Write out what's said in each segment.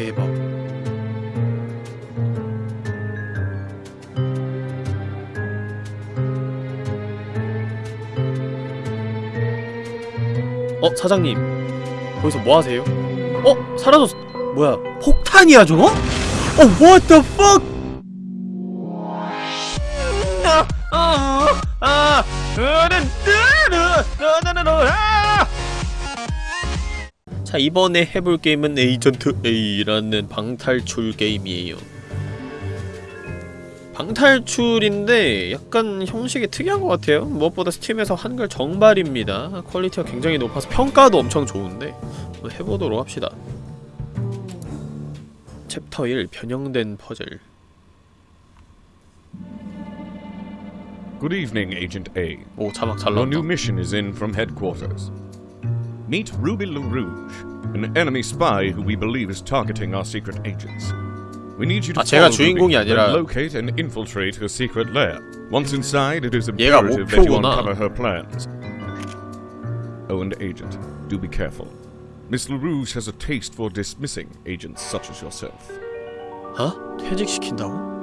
대박 어 사장님 거기서 뭐하세요? 어? 사라졌어 뭐야 폭탄이야 저거? 어 what the fuck 자 이번에 해볼 게임은 에이전트 A라는 방탈출 게임이에요. 방탈출인데 약간 형식이 특이한 것 같아요. 무엇보다 스팀에서 한글 정발입니다. 퀄리티가 굉장히 높아서 평가도 엄청 좋은데 한번 해보도록 합시다. 챕터 1 변형된 퍼즐. Good evening, Agent A. 오 자막 잘 Your 나왔다. new mission is in from headquarters. Meet Ruby LaRouge, an enemy spy who we believe is targeting our secret agents. We need you to 아, 제가 follow 주인공이 Ruby, 아니라- then locate and infiltrate her secret lair. Once inside, it is 얘가 imperative that you 목표구나. uncover her plans. Oh, and Agent, do be careful. Miss LaRouge has a taste for dismissing agents such as yourself. 어? 퇴직시킨다고?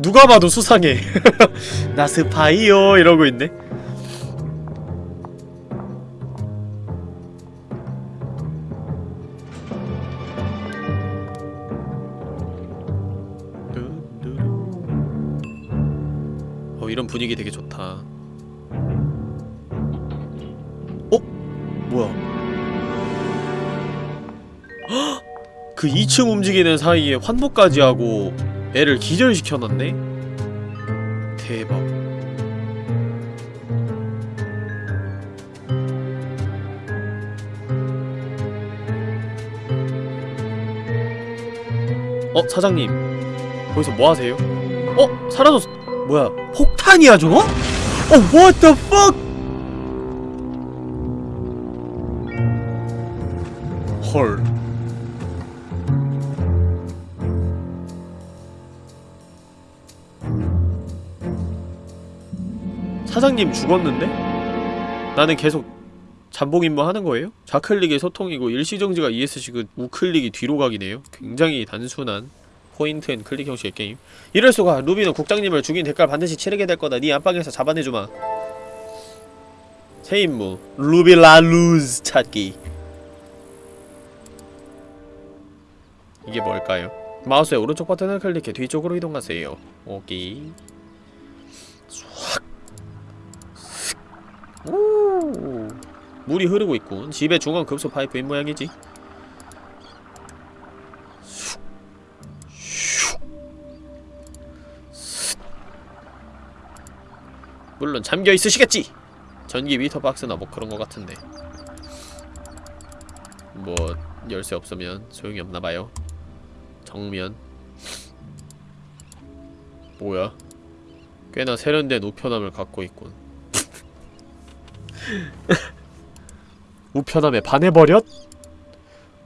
누가 봐도 수상해. 나 스파이요 이러고 있네. 어 이런 분위기 되게 좋다. 어? 뭐야? 그 2층 움직이는 사이에 환복까지 하고 애를 기절시켜놨네? 대박 어? 사장님 거기서 뭐하세요? 어? 사라졌어 뭐야 폭탄이야 저거? 어 what the fuck 헐 사장님 죽었는데? 나는 계속 잠복 임무 하는 거예요? 좌클릭이 소통이고 일시정지가 ESC고 우클릭이 뒤로 가기네요. 굉장히 단순한 point and click 형식의 게임. 이럴 수가 루비는 국장님을 죽인 대가를 반드시 치르게 될 거다. 네 안방에서 잡아내주마. 새 임무 루비 라루즈 찾기. 이게 뭘까요? 마우스의 오른쪽 버튼을 클릭해 뒤쪽으로 이동하세요. 오케이. 오. 물이 흐르고 있군. 집의 중앙 급소 파이프인 모양이지. 물론 잠겨 있으시겠지. 전기 미터 박스나 뭐 그런 거 같은데. 뭐 열쇠 없으면 소용이 없나봐요. 정면. 뭐야? 꽤나 세련된 우편함을 갖고 있군 우편함에 반해버렸?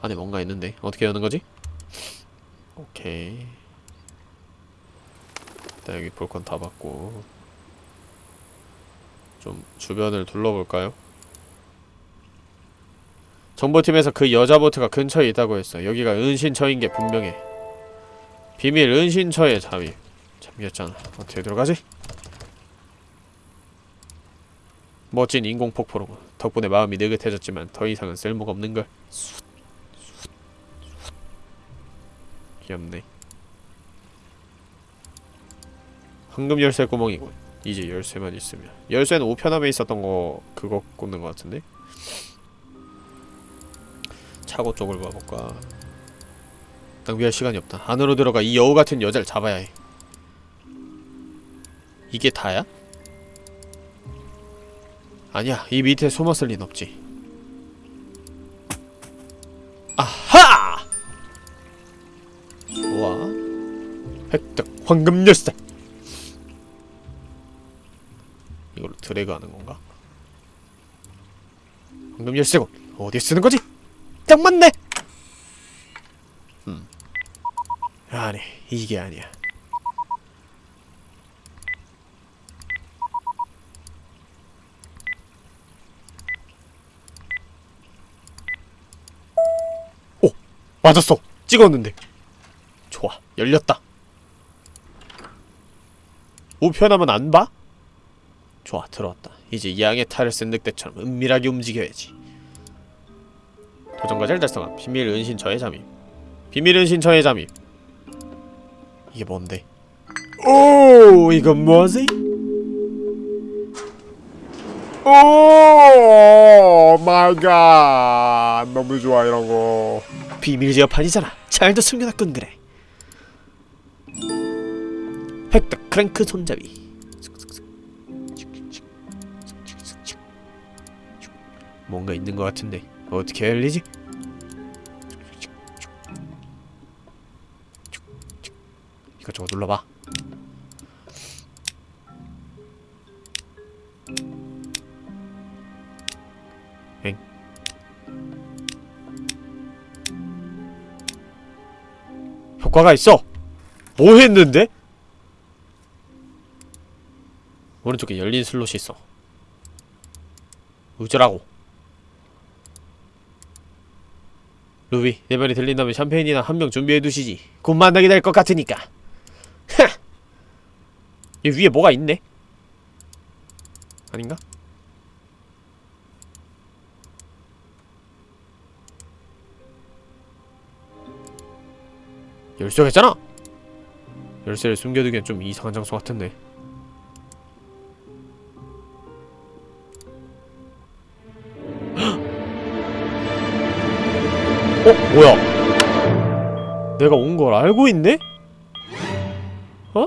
안에 뭔가 있는데 어떻게 여는 거지? 오케이 일단 여기 볼 건 다 봤고 좀 주변을 둘러볼까요? 정보팀에서 그 여자 보트가 근처에 있다고 했어 여기가 은신처인 게 분명해 비밀 은신처에 잠입 잠겼잖아 어떻게 들어가지? 멋진 인공폭포로군 덕분에 마음이 느긋해졌지만 더 이상은 쓸모가 없는걸. 귀엽네. 황금 열쇠 구멍이군. 이제 열쇠만 있으면. 열쇠는 우편함에 있었던 거 그거 꽂는 거 같은데? 차고 쪽을 봐볼까? 낭비할 시간이 없다. 안으로 들어가 이 여우 같은 여자를 잡아야 해. 이게 다야? 아니야 이 밑에 숨었을 린 없지 아하! 좋아 획득 황금 열쇠 이걸로 드래그 하는 건가? 황금 열쇠고 어디에 쓰는 거지? 딱 맞네! 음 아니 이게 아니야 맞았어. 찍었는데. 좋아. 열렸다. 우편함은 안 봐? 좋아 들어왔다. 이제 양의 탈을 쓴 늑대처럼 은밀하게 움직여야지. 도전과제를 달성함. 비밀 은신처에 잠입. 비밀 은신처에 잠입. 이게 뭔데? 오 이건 뭐지? oh my god. 너무 좋아 이런 거 비밀 제어판이잖아. 잘도 숨겨놨군 그래. 획득 크랭크 손잡이. 뭔가 있는 것 같은데 어떻게 열리지? 이것저것 눌러봐. 효과가 있어. 뭐 했는데? 오른쪽에 열린 슬롯이 있어. 우즈라고. 루비, 내 말이 들린다면 샴페인이나 한 병 준비해 두시지. 곧 만나게 될 것 같으니까. 하! 이 위에 뭐가 있네? 아닌가? 열쇠가 있잖아! 열쇠를 숨겨두기엔 좀 이상한 장소 같은데 어? 뭐야? 내가 온 걸 알고 있네? 어?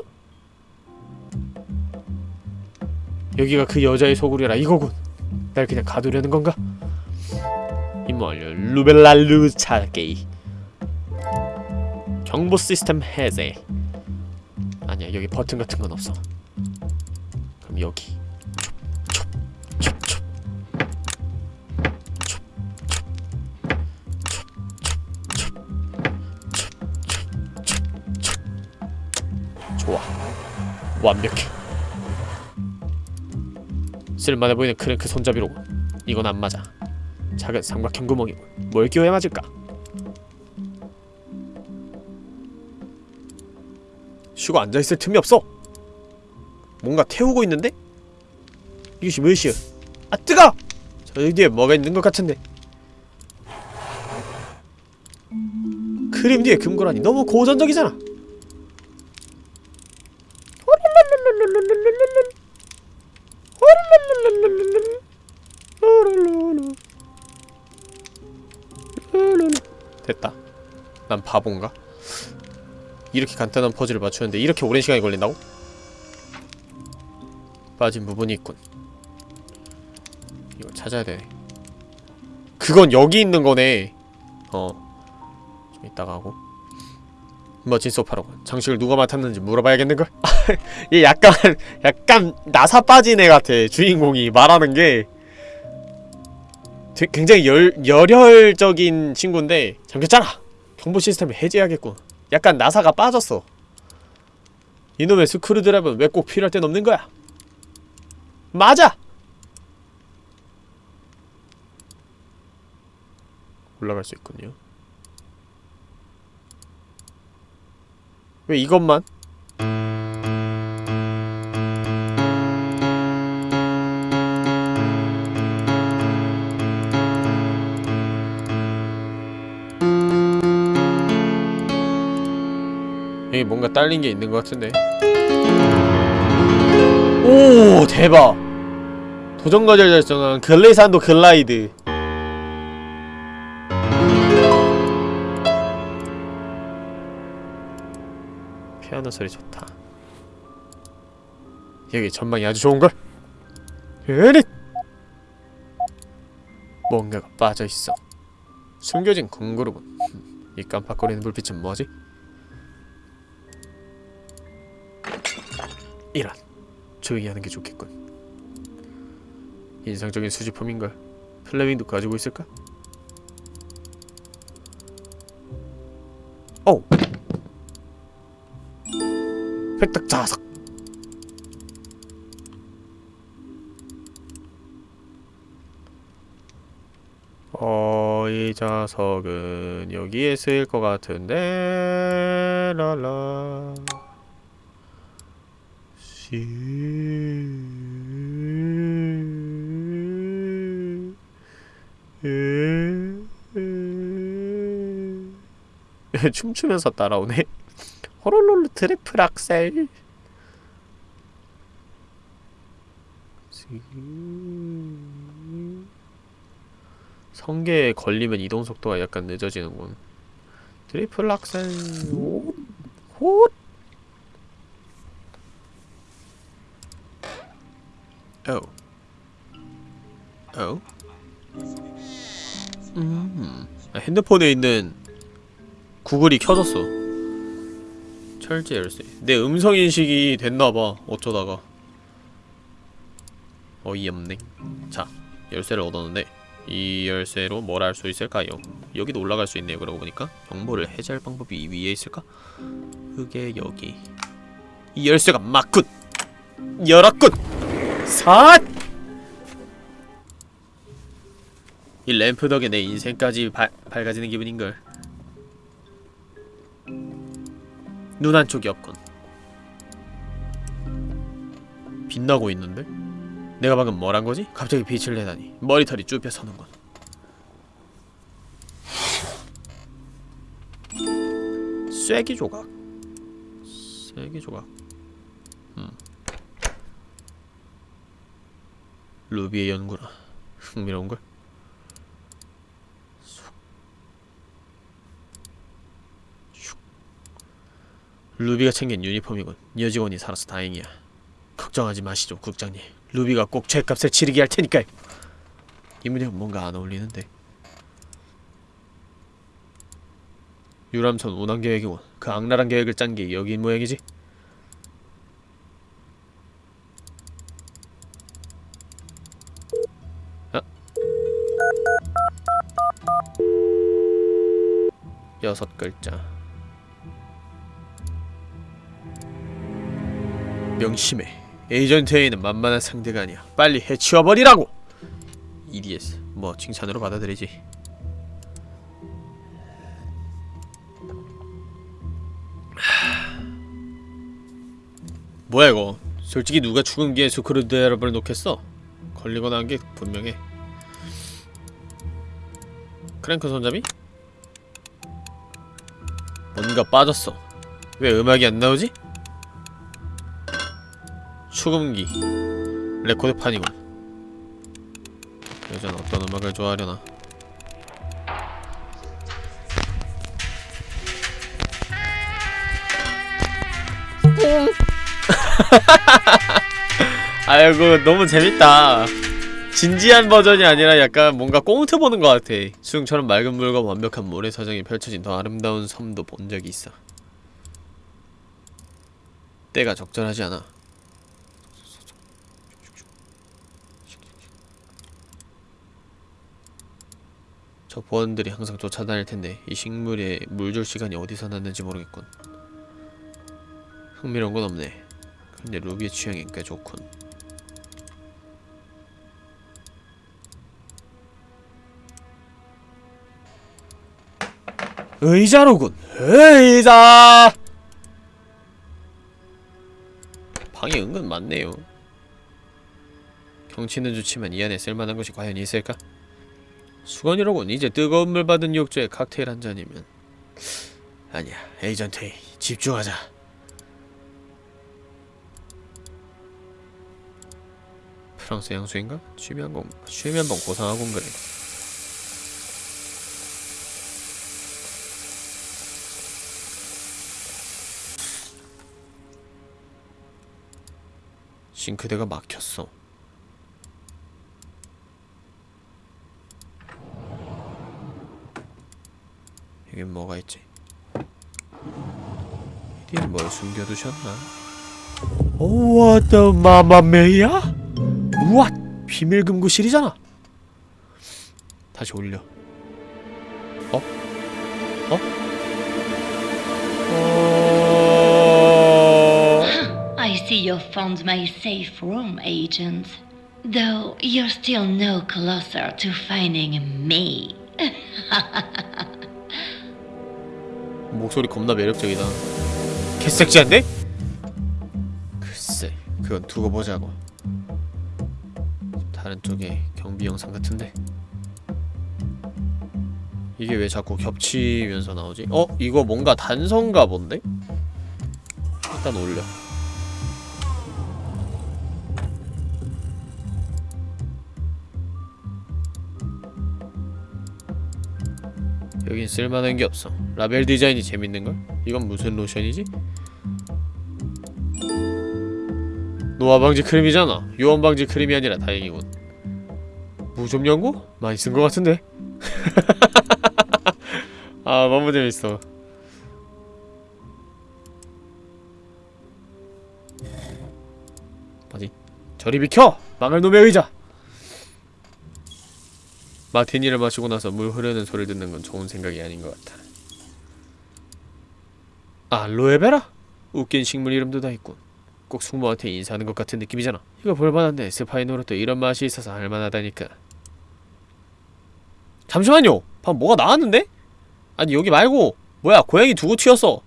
여기가 그 여자의 소굴이라 이거군 날 그냥 가두려는 건가? 임무 완료 루벨라 루차게이 정보 시스템 해제. 아니야 여기 버튼 같은 건 없어. 그럼 여기. 좋아. 완벽해. 쓸만해 보이는 크랭크 손잡이로군. 이건 안 맞아. 작은 삼각형 구멍이군. 뭘 끼워야 맞을까 쉬고 앉아있을 틈이 없어 뭔가 태우고 있는데? 이것이 무엇이여 아 뜨거! 저 뒤에 뭐가 있는 것 같은데 크림 뒤에 금고라니 너무 고전적이잖아 됐다 난 바본가? 이렇게 간단한 퍼즐을 맞추는데 이렇게 오랜 시간이 걸린다고? 빠진 부분이 있군. 이거 찾아야 되네. 그건 여기 있는 거네. 어좀 이따가 하고. 멋진 소파로 장식을 누가 맡았는지 물어봐야겠는걸? 얘 약간 약간 나사 빠진 애 같아 주인공이 말하는 게. 되- 굉장히 열, 열혈적인 친구인데 잠겼잖아! 정보 시스템을 해제해야겠군 약간 나사가 빠졌어 이놈의 스크루드라이버는 왜 꼭 필요할 땐 없는 거야 맞아! 올라갈 수 있군요 왜 이것만? 여기 뭔가 딸린 게 있는 것 같은데 오 대박 도전 과제를 달성한 글레산도 글라이드 피아노 소리 좋다 여기 전망이 아주 좋은걸? 에릿! 뭔가가 빠져있어 숨겨진 궁그룹은 이 깜빡거리는 불빛은 뭐지? 이런 조용히 하는 게 좋겠군 인상적인 수집품인걸 플레밍도 가지고 있을까? 오! 획득 자석 어... 이 자석은 여기에 쓰일 것 같은데 시 춤추면서 따라오네 호롤롤 트리플 악셀 성게에 걸리면 이동 속도가 약간 늦어지는군. 트리플 악셀 오, 호. 오. 오. 음. 아, 핸드폰에 있는 구글이 켜졌어. 철제 열쇠. 내 음성 인식이 됐나봐. 어쩌다가. 어이없네. 자, 열쇠를 얻었는데 이 열쇠로 뭘 할 수 있을까요? 여기도 올라갈 수 있네요. 그러고 보니까 정보를 해제할 방법이 이 위에 있을까? 그게 여기. 이 열쇠가 맞군. 열었군. 삿. 이 램프 덕에 내 인생까지 바, 밝아지는 기분인걸. 눈 한쪽이 없군. 빛나고 있는데? 내가 방금 뭘 한 거지? 갑자기 빛을 내다니 머리털이 쭈뼛 서는군 쐐기 조각 쐐기 조각 루비의 연구라 흥미로운걸? 슉. 루비가 챙긴 유니폼이군 여직원이 살아서 다행이야 걱정하지 마시죠 국장님 루비가 꼭 죄값을 치르게 할 테니까요. 이 문양은 뭔가 안 어울리는데. 유람선 운항 계획이군. 그 악랄한 계획을 짠 게 여기인 모양이지. 여섯 글자. 명심해. 에이전트 A는 만만한 상대가 아니야. 빨리 해치워버리라고! EDS. 뭐 칭찬으로 받아들이지. 하... 뭐야 이거? 솔직히 누가 죽은 스크루드라이버를 놓겠어? 걸리거나 한 게 분명해. 크랭크 손잡이? 뭔가 빠졌어. 왜 음악이 안 나오지? 축음기 레코드판이군 여자는 어떤 음악을 좋아하려나 아이고 너무 재밌다 진지한 버전이 아니라 약간 뭔가 꽁트 보는 것 같아 수영처럼 맑은 물과 완벽한 모래사장이 펼쳐진 더 아름다운 섬도 본 적이 있어 때가 적절하지 않아 저 보안들이 항상 쫓아다닐 텐데 이 식물에 물 줄 시간이 어디서 났는지 모르겠군. 흥미로운 건 없네. 근데 루비의 취향이 꽤 좋군. 의자로군. 의자. 방이 은근 많네요. 경치는 좋지만 이 안에 쓸만한 것이 과연 있을까? 수건이로군 이제 뜨거운 물 받은 욕조에 칵테일 한 잔이면 아니야 에이전트 A 집중하자 프랑스 향수인가? 취미 한번 취미 한번 고상하군 그래 싱크대가 막혔어 여긴 뭐가 있지? 이디 뭘 숨겨두셨나? 오, what the 마마메야? 우와, 비밀 금고실이잖아. 다시 올려. 어? 어? 어... you found my safe room, agent. Though you're still no closer to finding me. 목소리 겁나 매력적이다. 개섹시한데? 글쎄, 그건 두고 보자고. 다른 쪽에 경비 영상 같은데. 이게 왜 자꾸 겹치면서 나오지? 어? 이거 뭔가 단서인가 본데? 일단 올려. 여긴 쓸만한 게 없어. 라벨 디자인이 재밌는걸? 이건 무슨 로션이지? 노화 방지 크림이잖아. 유원 방지 크림이 아니라 다행이군. 무좀 연고? 많이 쓴 것 같은데. 아 너무 재밌어. 뭐지? 저리 비켜! 망할 놈의 의자! 마티니를 마시고 나서 물 흐르는 소리를 듣는 건 좋은 생각이 아닌 것 같아. 알로에베라? 웃긴 식물 이름도 다 있군. 꼭 숙모한테 인사하는 것 같은 느낌이잖아. 이거 볼만한데 스파이노로도 이런 맛이 있어서 할만하다니까. 잠시만요. 방금 뭐가 나왔는데? 아니 여기 말고 뭐야 고양이 두고 튀었어.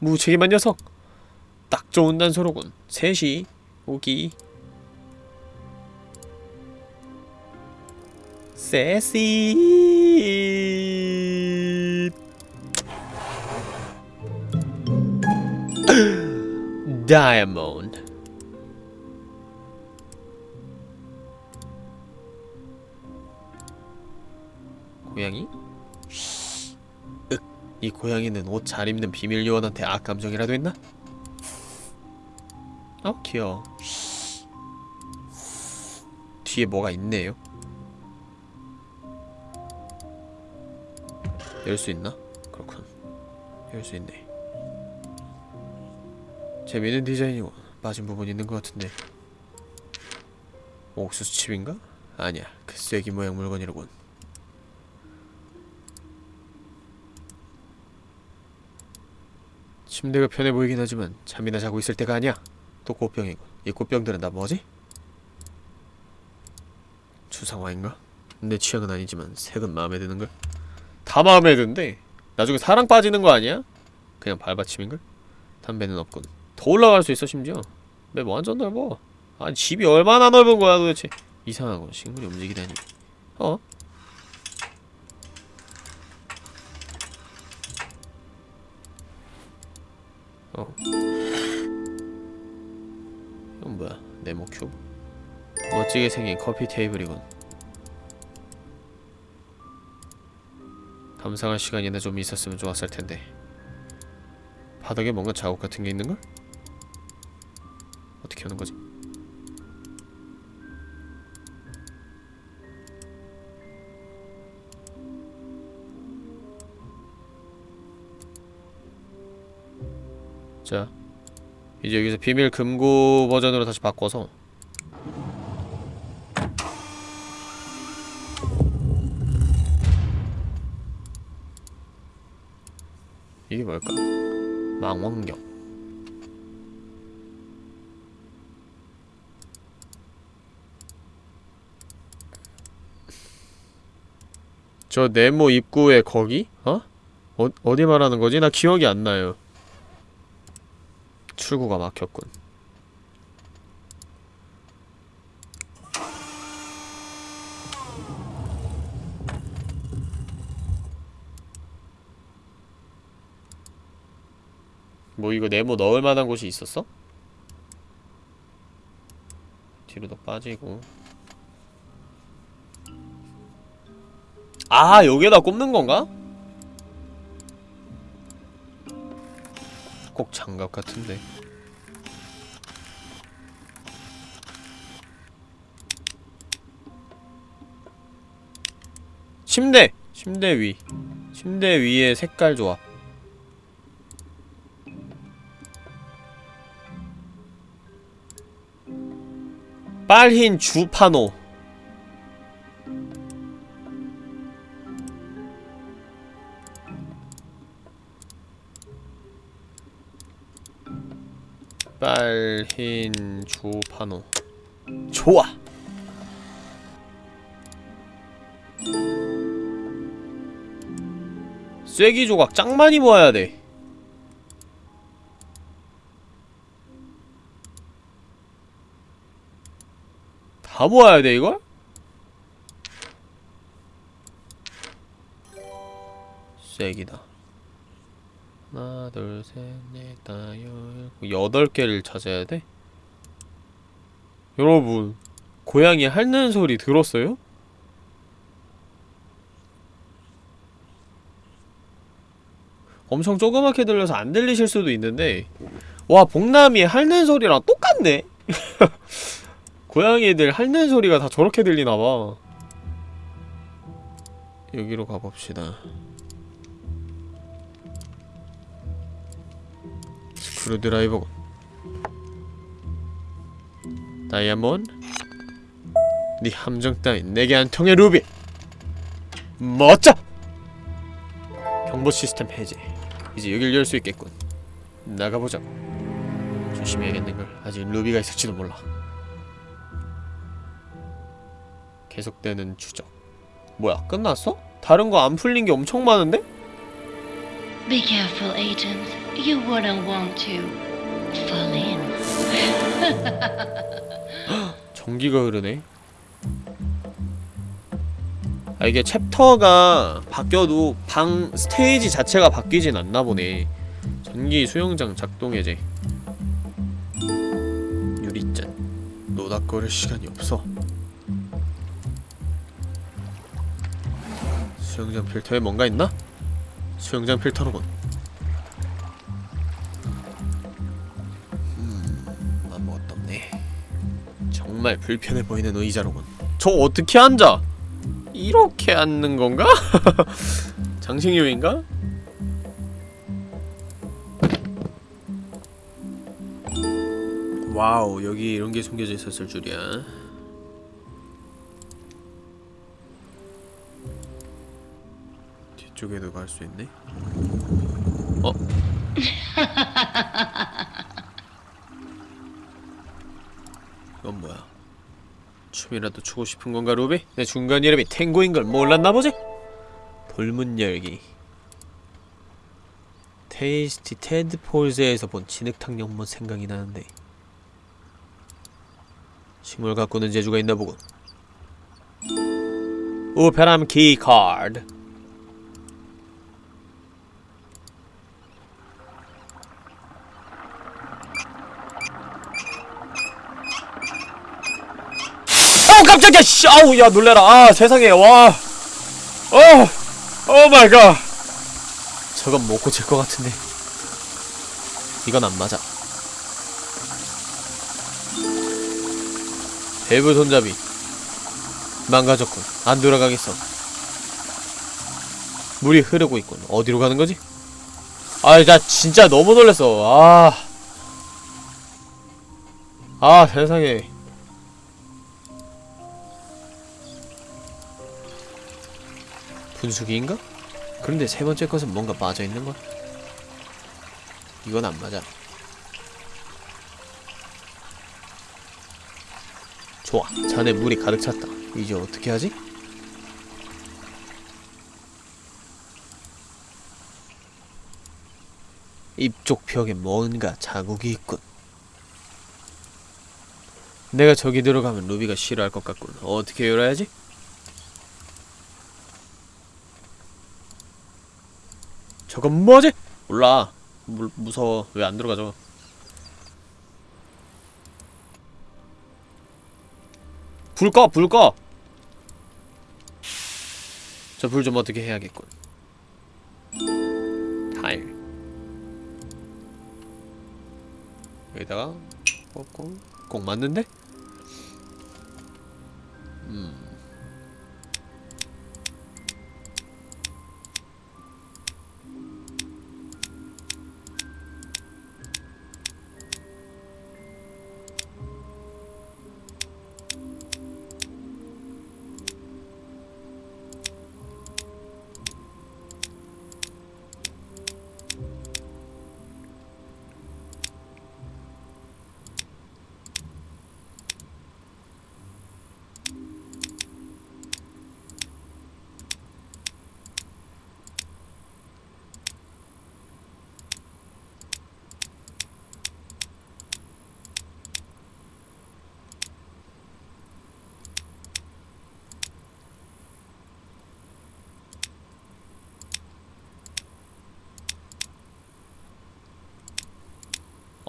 무책임한 녀석. 딱 좋은 단서로군. 셋이 오기. 세시 다이아몬드 고양이? 윽, 이 고양이는 옷 잘 입는 비밀 요원한테 악감정이라도 했나? 어 귀여워 뒤에 뭐가 있네요 열 수 있나? 그렇군 열 수 있네 재미있는 디자인이고 빠진 부분 있는 것 같은데 옥수수칩인가? 아니야 그 쐐기 모양 물건이로군 침대가 편해 보이긴 하지만 잠이나 자고 있을 때가 아니야 또 꽃병이군 이 꽃병들은 다 뭐지? 추상화인가? 내 취향은 아니지만 색은 마음에 드는걸? 다 마음에 든대 나중에 사랑 빠지는 거 아니야? 그냥 발받침인걸? 담배는 없군 더 올라갈 수 있어 심지어. 맵 완전 넓어. 아니 집이 얼마나 넓은 거야 도대체. 이상하고 식물이 움직이다니 어? 어. 이건 뭐야? 네모 큐브. 멋지게 생긴 커피 테이블이군 감상할 시간이나 좀 있었으면 좋았을 텐데 바닥에 뭔가 자국 같은 게 있는걸? 어떻게 하는 거지? 자 이제 여기서 비밀 금고 버전으로 다시 바꿔서 이게 뭘까? 망원경 저 네모 입구에 거기? 어? 어? 어디 말하는 거지? 나 기억이 안 나요 출구가 막혔군 이거 네모 넣을 만한 곳이 있었어? 뒤로 더 빠지고 아 여기에다 꼽는 건가? 꼭 장갑 같은데 침대! 침대 위 침대 위에 색깔 조합 빨흰 주파노. 빨흰 주파노. 좋아. 쐐기 조각 짱 많이 모아야 돼. 다 모아야 돼 이걸? 쐐기다. 하나, 둘, 셋, 넷, 다섯, 여덟 개를 찾아야 돼? 여러분, 고양이 핥는 소리 들었어요? 엄청 조그맣게 들려서 안 들리실 수도 있는데 와 복남이 핥는 소리랑 똑같네 고양이들 핥는 소리가 다 저렇게 들리나봐. 여기로 가봅시다. 스크루드라이버군 다이아몬드 네 함정 따윈 내게 안 통해 루비. 멋져! 경보 시스템 해제. 이제 여길 열 수 있겠군. 나가보자고. 조심해야겠는걸. 아직 루비가 있을지도 몰라 계속되는 추적 뭐야 끝났어? 다른 거 안 풀린 게 엄청 많은데? Be careful, agent. You wouldn't want to fall in. 전기가 흐르네 아 이게 챕터가 바뀌어도 방 스테이지 자체가 바뀌진 않나 보네 전기 수영장 작동 해제 유리잔 노닥거릴 시간이 없어 수영장 필터에 뭔가 있나? 수영장 필터로군 음 아무것도 없네 정말 불편해 보이는 의자로군 저 어떻게 앉아? 이렇게 앉는 건가? 장식요인가? 와우 여기 이런 게 숨겨져 있었을 줄이야 뒤쪽에도 갈 수 있네 어? 이건 뭐야 춤이라도 추고 싶은 건가 루비? 내 중간 이름이 탱고인 걸 몰랐나 보지? 돌문 열기 테이스티 테드 폴즈에서 본 진흙탕 연못 생각이 나는데 식물 가꾸는 재주가 있나 보군 우페람 키 카드 깜짝이야 씨. 아우 야 놀래라. 아 세상에 와. 어! oh my god. 저건 못 고칠 것 같은데. 이건 안 맞아. 밸브 손잡이. 망가졌군. 안 돌아가겠어. 물이 흐르고 있군. 어디로 가는 거지? 아나 진짜 너무 놀랬어. 아. 아, 세상에. 분수기인가? 그런데 세 번째 것은 뭔가 빠져있는 걸? 이건 안 맞아. 좋아, 잔에 물이 가득 찼다. 이제 어떻게 하지? 입쪽 벽에 뭔가 자국이 있군. 내가 저기 들어가면 루비가 싫어할 것 같군. 어떻게 열어야지? 저건 뭐지? 몰라. 물, 무서워. 왜 안 들어가죠? 불 꺼! 불 꺼! 저 불 좀 어떻게 해야겠군. 타일. 여기다가 꽂고 꼭 맞는데? 음.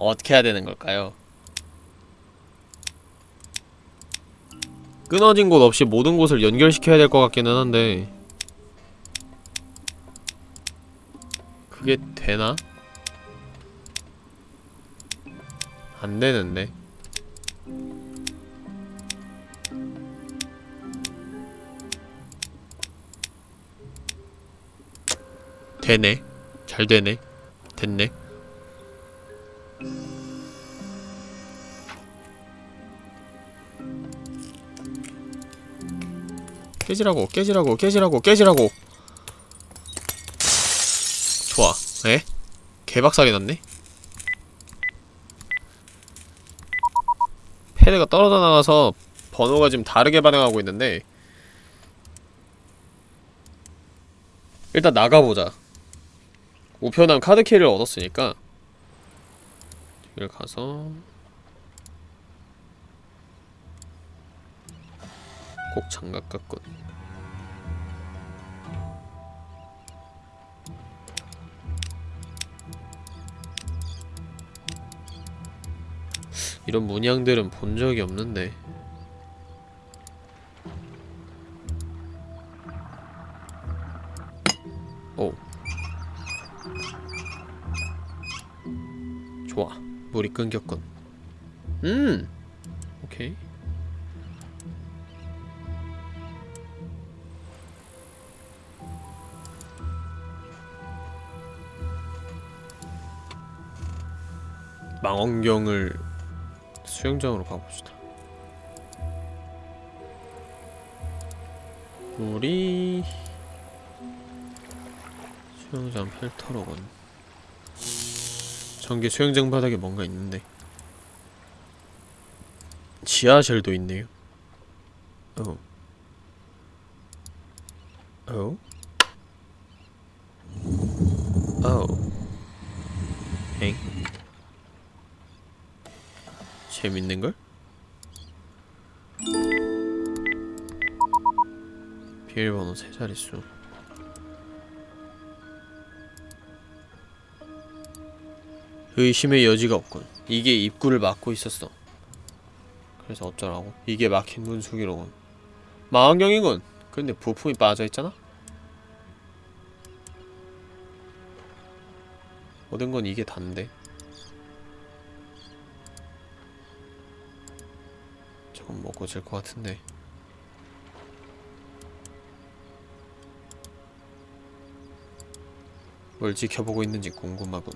어떻게 해야 되는 걸까요? 끊어진 곳 없이 모든 곳을 연결시켜야 될 것 같기는 한데 그게 되나? 안 되는데 되네 잘 되네 됐네 깨지라고 깨지라고 깨지라고 깨지라고. 좋아. 에? 개박살이 났네? 패드가 떨어져 나가서 번호가 지금 다르게 반응하고 있는데 일단 나가보자. 우편함 카드키를 얻었으니까 여기를 가서 꼭 장갑 같군 이런 문양들은 본 적이 없는데. 오. 좋아. 물이 끊겼군. 음! 오케이 망원경을 수영장으로 가봅시다. 물이 수영장 필터로군. 전기 수영장 바닥에 뭔가 있는데 지하실도 있네요. 어. 어? 어. 재밌는걸? 비밀번호 세 자릿수 의심의 여지가 없군 이게 입구를 막고 있었어 그래서 어쩌라고? 이게 막힌 문수기로군 망원경이군 근데 부품이 빠져있잖아? 모든 건 이게 단데 고질것 같은데. 뭘 지켜보고 있는지 궁금하군.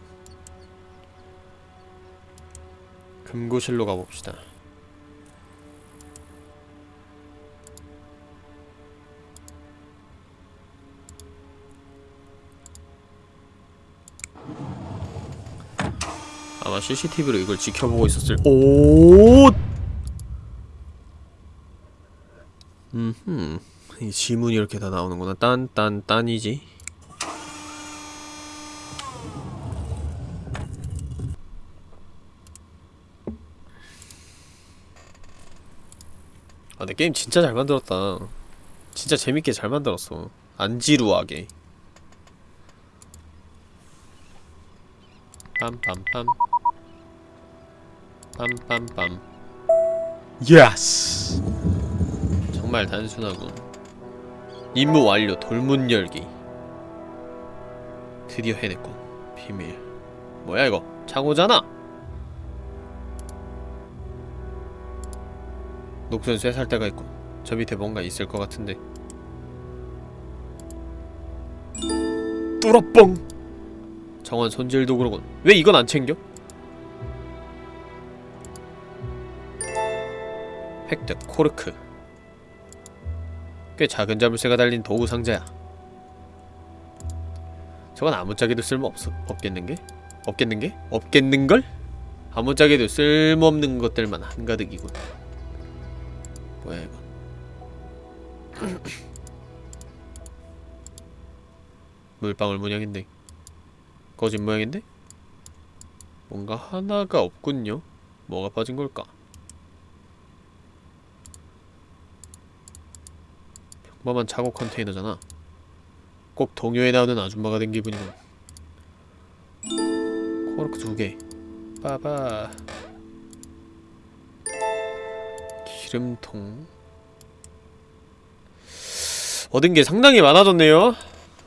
금고실로 가봅시다. 아마 CCTV로 이걸 지켜보고 있었을 오 음흠 이 지문이 이렇게 다 나오는구나. 딴 딴 딴이지? 아 근데 게임 진짜 잘 만들었다. 진짜 재밌게 잘 만들었어. 안 지루하게. 빰빰빰. 빰빰빰. yes 정말 단순하군. 임무 완료. 돌문 열기. 드디어 해냈군. 비밀. 뭐야 이거? 창호잖아. 녹슨 쇠살대가 있군. 저 밑에 뭔가 있을 것 같은데. 뚜러뻥. 정원 손질 도구로군. 왜 이건 안 챙겨? 획득 코르크. 꽤 작은 자물쇠가 달린 도구 상자야. 저건 아무짝에도 쓸모 없 없겠는게? 없겠는게? 없겠는걸? 아무짝에도 쓸모없는 것들만 한가득이군. 뭐야 이건? 물방울 모양인데 거짓 모양인데? 뭔가 하나가 없군요. 뭐가 빠진 걸까? 평범한 차고 컨테이너잖아. 꼭 동요에 나오는 아줌마가 된 기분이군. 코르크 두 개. 빠바바바 기름통 얻은 게 상당히 많아졌네요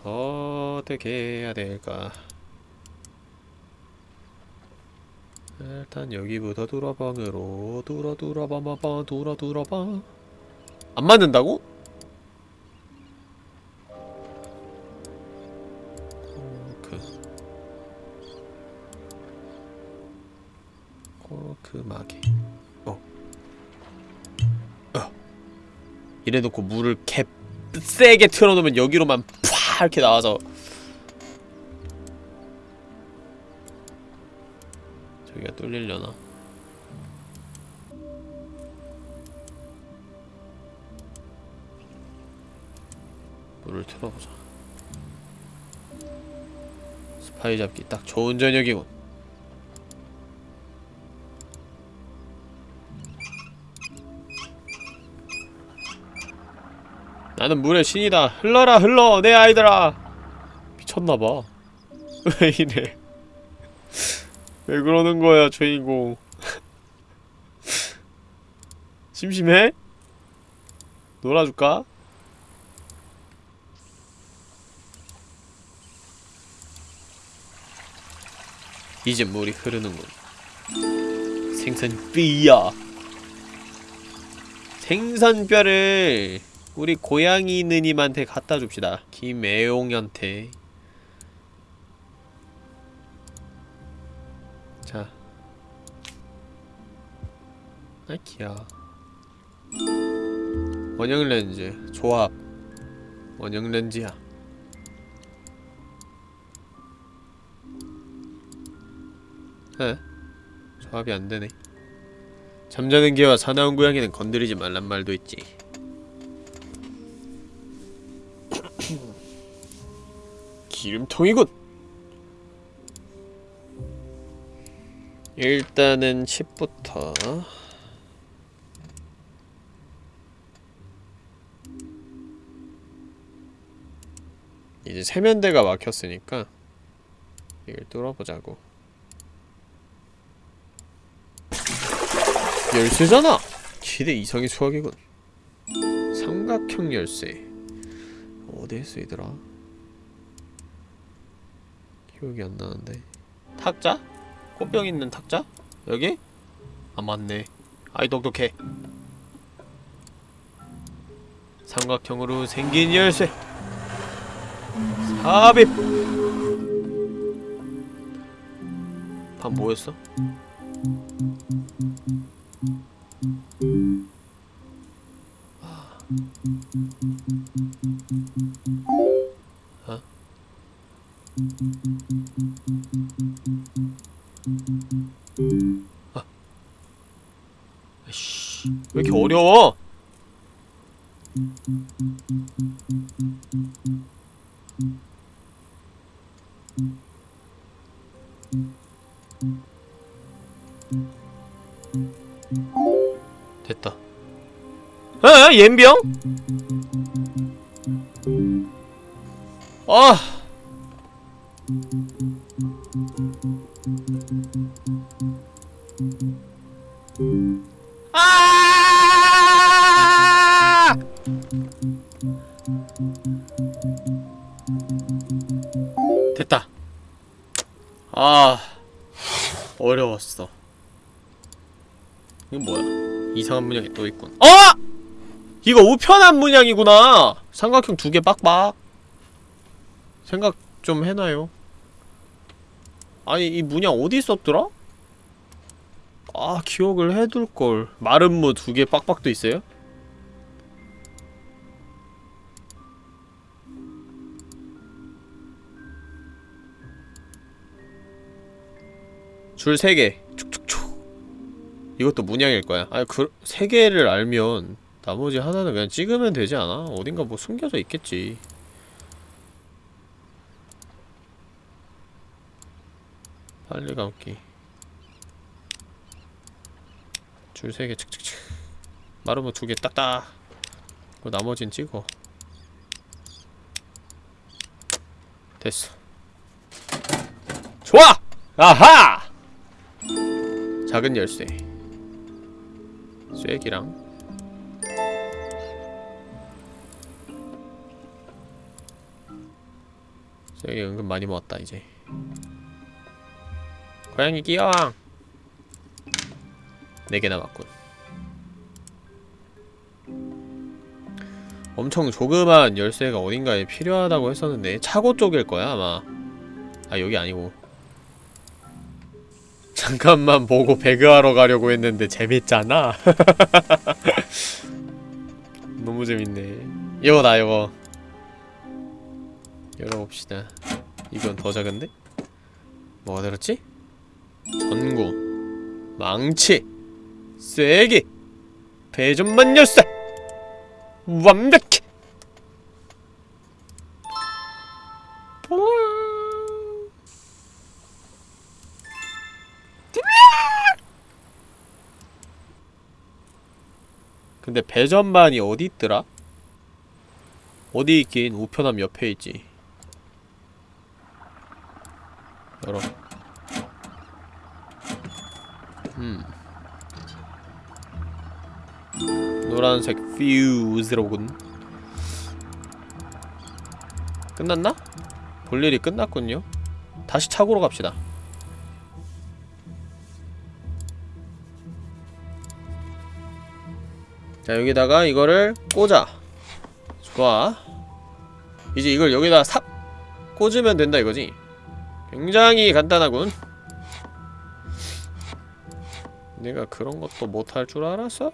어떻게 해야 될까 일단 여기부터 두라방으로 두라 두라바바바 두라 두라바 안 맞는다고? 이래놓고 물을 개 세게 틀어놓으면 여기로만 팍 이렇게 나와서. 저기가 뚫리려나? 물을 틀어보자. 스파이 잡기 딱 좋은 저녁이군 나는 물의 신이다. 흘러라 흘러 내 아이들아. 미쳤나봐. 왜 이래? 왜 그러는 거야 주인공? 심심해? 놀아줄까? 이제 물이 흐르는군. 생선뼈야. 생선뼈를 우리 고양이 느님한테 갖다 줍시다. 김애용한테. 자. 아키야 원형 렌즈. 조합. 원형 렌즈야. 에? 조합이 안되네. 잠자는 개와 사나운 고양이는 건드리지 말란 말도 있지 기름통이군. 일단은 칩부터. 이제 세면대가 막혔으니까 이걸 뚫어보자고. 열쇠잖아! 기대 이상의 수학이군. 삼각형 열쇠. 어디에 쓰이더라? 기억이 안 나는데 탁자? 꽃병 있는 탁자? 여기? 아 맞네 아이 똑똑해 삼각형으로 생긴 열쇠 삽입 방 뭐였어? 어? 아. 아이씨, 왜 이렇게 어려워? 됐다. 에? 옌병? 아! 아! 됐다. 아, 어려웠어. 이건 뭐야? 이상한 문양이 또 있군. 어! 이거 우편한 문양이구나! 삼각형 두 개 빡빡. 생각 좀 해놔요. 아니, 이 문양 어디 있었더라? 아, 기억을 해둘걸. 마른 무 두 개 빡빡도 있어요? 줄세 개. 축축축. 이것도 문양일 거야. 아니, 그, 세 개를 알면 나머지 하나는 그냥 찍으면 되지 않아? 어딘가 뭐 숨겨져 있겠지. 빨리 감기. 줄 세개 칙칙칙. 마르면 두개 딱딱. 그리고 나머진 찍어. 됐어. 좋아! 아하! 작은 열쇠 쐐기랑 쐐기 은근 많이 모았다 이제 고양이 끼어왕 4개 남았군. 엄청 조그만 열쇠가 어딘가에 필요하다고 했었는데 차고 쪽일 거야 아마. 아 여기 아니고. 잠깐만 보고 배그하러 가려고 했는데 재밌잖아. 너무 재밌네. 이거다 이거. 열어봅시다. 이건 더 작은데? 뭐가 들었지? 전구 망치 쐐기 배전만 열쇠 완벽해 근데 배전반이 어디 있더라? 어디 있긴 우편함 옆에 있지. 열어 음. 노란색 퓨즈로군. 끝났나? 볼일이 끝났군요. 다시 차고로 갑시다. 자 여기다가 이거를 꽂아. 좋아. 이제 이걸 여기다 삽 꽂으면 된다 이거지. 굉장히 간단하군 내가 그런 것도 못할 줄 알았어?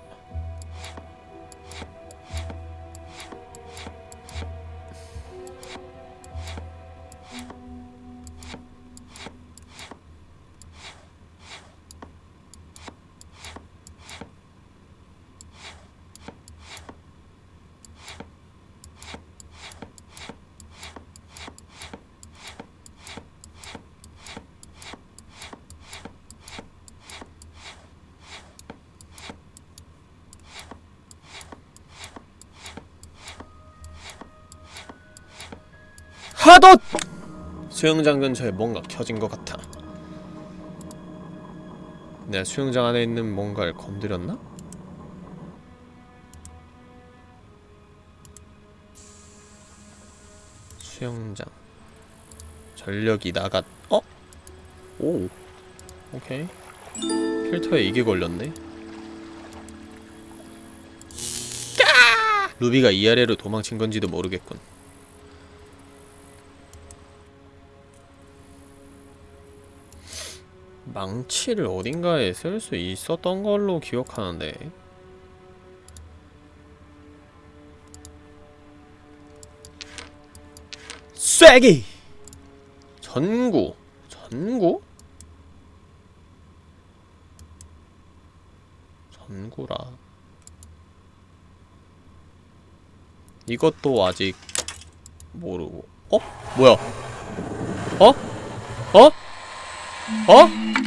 하도 수영장 근처에 뭔가 켜진 것 같아. 내가 수영장 안에 있는 뭔가를 건드렸나? 수영장. 전력이 나갔.. 어? 오. 오케이. 필터에 이게 걸렸네. 루비가 이 아래로 도망친 건지도 모르겠군 망치를 어딘가에 쓸 수 있었던 걸로 기억하는데 쐐기! 전구 전구? 전구라 이것도 아직 모르고 어? 뭐야 어? 어? 어?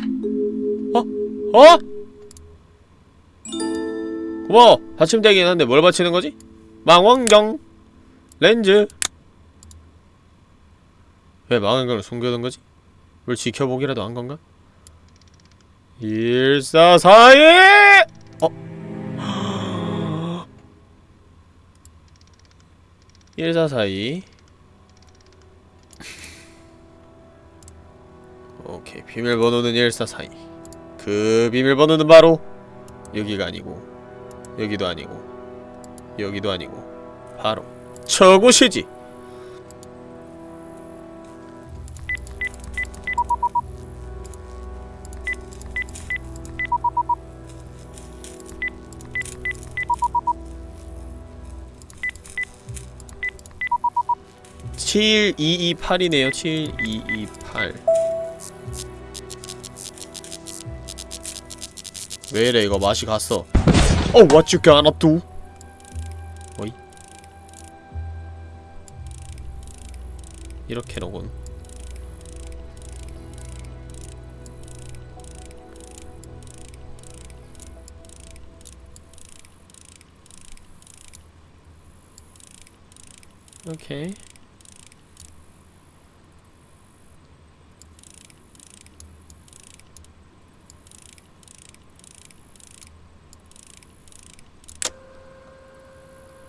어? 고마워 받침대긴 한데 뭘 받치는 거지? 망원경 렌즈 왜 망원경을 숨겨둔 거지? 뭘 지켜보기라도 한 건가? 1442! 어? 1442 오케이 비밀번호는 1442 그 비밀번호는 바로 여기가 아니고 여기도 아니고 여기도 아니고 바로 저곳이지. (7228이네요) (7228) 왜 이래 이거 맛이 갔어 어 what you gonna do 어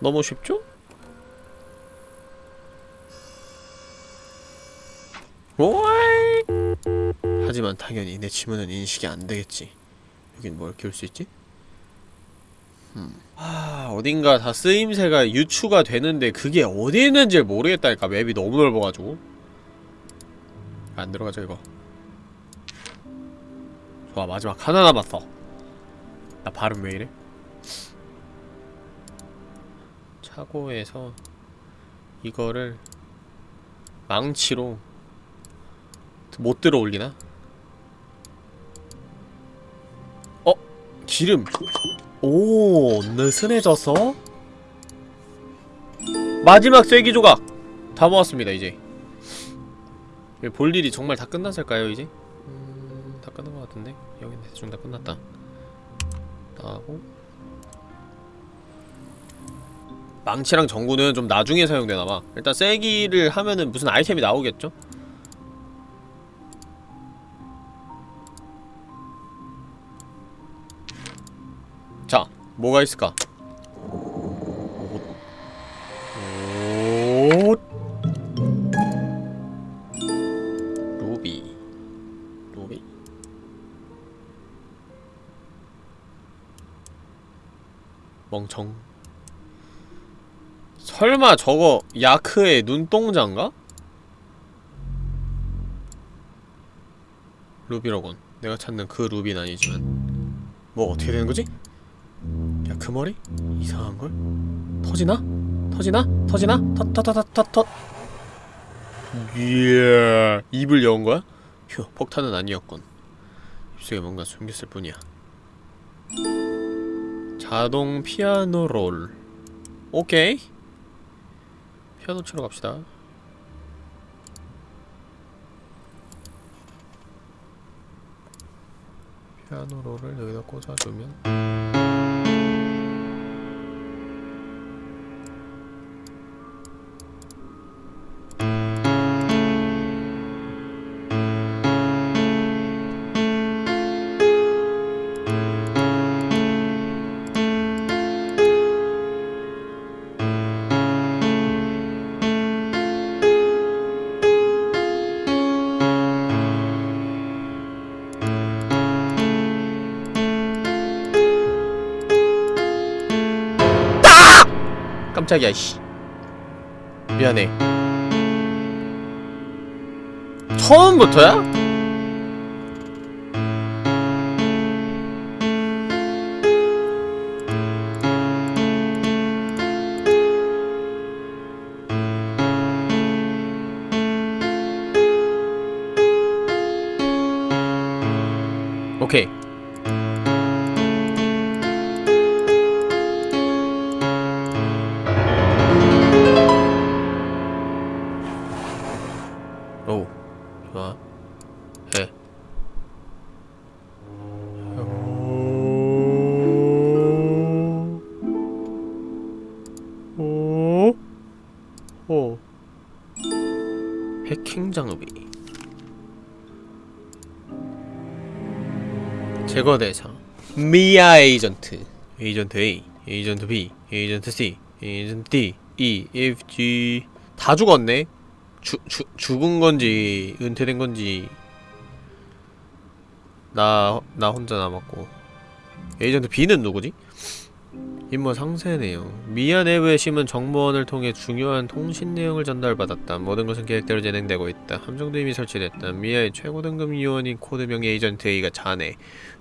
너무 쉽죠? 오이! 하지만 당연히 내 지문은 인식이 안 되겠지. 여긴 뭘 키울 수 있지? 음. 아, 어딘가 다 쓰임새가 유추가 되는데 그게 어디 있는지 모르겠다니까 맵이 너무 넓어가지고 안 들어가죠 이거 좋아 마지막 하나 남았어 나 발음 왜 이래? 차고에서 이거를 망치로 못 들어 올리나? 어? 기름 오 느슨해졌어? 마지막 쐐기 조각! 다 모았습니다 이제 볼 일이 정말 다 끝났을까요 이제? 음... 다 끝난 것 같은데? 여긴 대충 다 끝났다 나하고 망치랑 전구는 좀 나중에 사용되나봐 일단 쐐기를 하면은 무슨 아이템이 나오겠죠? 자, 뭐가 있을까? 옷. 루비. 루비. 멍청. 설마 저거 야크의 눈동자인가? 루비로군. 내가 찾는 그 루비는 아니지만. 뭐 어떻게 되는 거지? 야 그 머리? 이상한걸? 터지나? 터지나? 터지나? 터터터터터 이야 입을 여은 거야? 휴 폭탄은 아니었군 입속에 뭔가 숨겼을 뿐이야 자동 피아노 롤 오케이 피아노 치러 갑시다. 피아노 롤을 여기다 꽂아주면 깜짝이야 씨 미안해 처음부터야? 제거 대상. 미아 에이전트. 에이전트 A 에이전트 B 에이전트 C 에이전트 D E F G. 다 죽었네. 주, 주, 죽은 건지 은퇴된 건지. 나, 나 혼자 남았고. 에이전트 B는 누구지? 임무 상세네요. 미아 내부에 심은 정보원을 통해 중요한 통신 내용을 전달받았다. 모든 것은 계획대로 진행되고 있다. 함정도 이미 설치됐다. 미아의 최고 등급 요원인 코드명 에이전트 A가 자네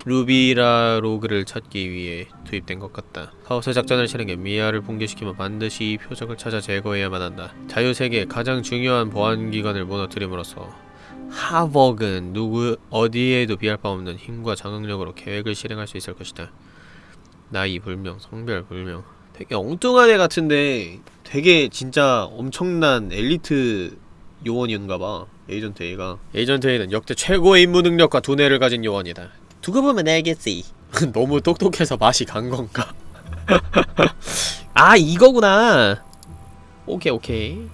루비 라 루즈를 찾기 위해 투입된 것 같다. 카오스 작전을 실행해 미아를 붕괴시키면 반드시 이 표적을 찾아 제거해야만 한다. 자유세계의 가장 중요한 보안기관을 무너뜨림으로써 하버그는 누구 어디에도 비할 바 없는 힘과 장악력으로 계획을 실행할 수 있을 것이다. 나이 불명, 성별 불명. 되게 엉뚱한 애 같은데 되게 진짜 엄청난 엘리트 요원인가봐. 에이전트 A가. 에이전트 A는 역대 최고의 임무 능력과 두뇌를 가진 요원이다. 두고 보면 알겠지. 너무 똑똑해서 맛이 간 건가? 아 이거구나. 오케이 오케이.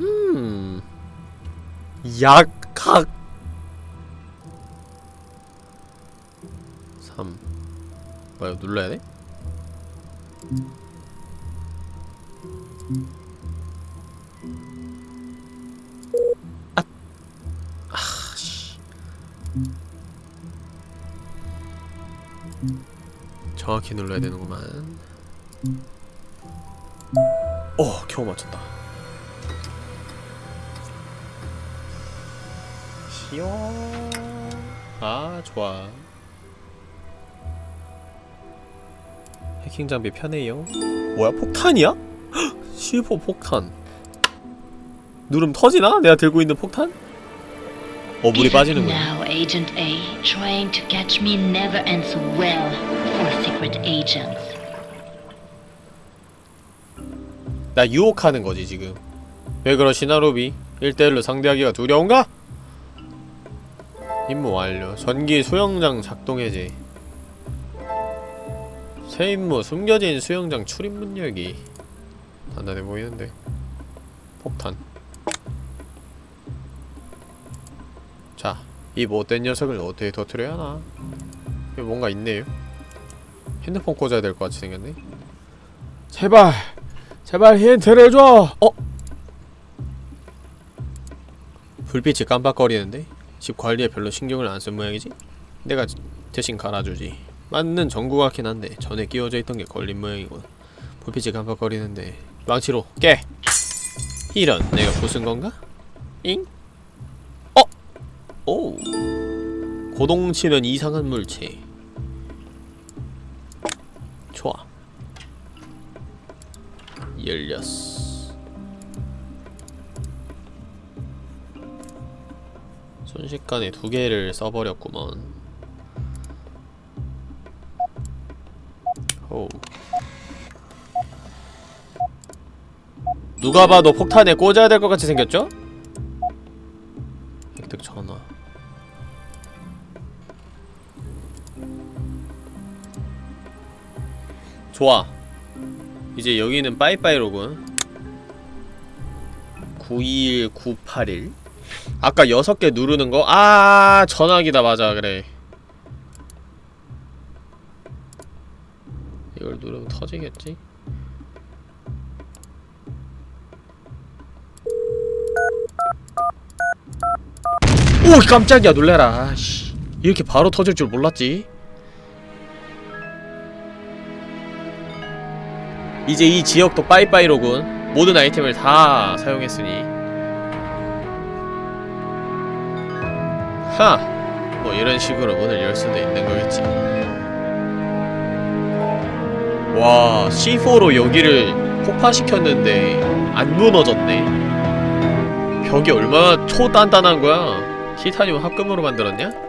음. 약학 뭐야 눌러야 돼? 아, 아, 씨. 정확히 눌러야 되는구만. 어, 겨우 맞췄다. 시원. 아, 좋아. 해킹 장비 편해요. 뭐야, 폭탄이야? C4 폭탄. 누름 터지나? 내가 들고 있는 폭탄? 어, 물이 Give it 빠지는구나. now, Agent A. Trying to catch me never ends well for secret agents. 나 유혹하는 거지, 지금. 왜 그러시나, 로비? 1대1로 상대하기가 두려운가? 임무 완료. 전기 수영장 작동 해제. 새 임무 숨겨진 수영장 출입문 열기. 단단해 보이는데. 폭탄. 자, 이 못된 녀석을 어떻게 터트려야 하나? 여기 뭔가 있네요. 핸드폰 꽂아야 될 것 같이 생겼네. 제발! 제발 힌트를 줘! 어? 불빛이 깜빡거리는데? 집 관리에 별로 신경을 안 쓴 모양이지? 내가 대신 갈아주지 맞는 전구 같긴 한데 전에 끼워져 있던 게 걸린 모양이군 불빛이 깜빡거리는데 망치로 깨! 이런 내가 부순 건가? 잉? 어? 오 고동치는 이상한 물체 좋아 열렸어 순식간에 두 개를 써버렸구먼 오. 누가 봐도 폭탄에 꽂아야 될 것 같이 생겼죠? 획득 전화. 좋아. 이제 여기는 빠이빠이로군. 92981 아까 6개 누르는 거? 아 전화기다. 맞아. 그래 이걸 누르면 터지겠지? 오 깜짝이야 놀래라 씨 이렇게 바로 터질 줄 몰랐지 이제 이 지역도 빠이빠이로군 모든 아이템을 다 사용했으니 하! 뭐 이런 식으로 문을 열 수도 있는 거겠지 와 C4로 여기를 폭파시켰는데 안 무너졌네 벽이 얼마나 초단단한 거야 티타늄 합금으로 만들었냐?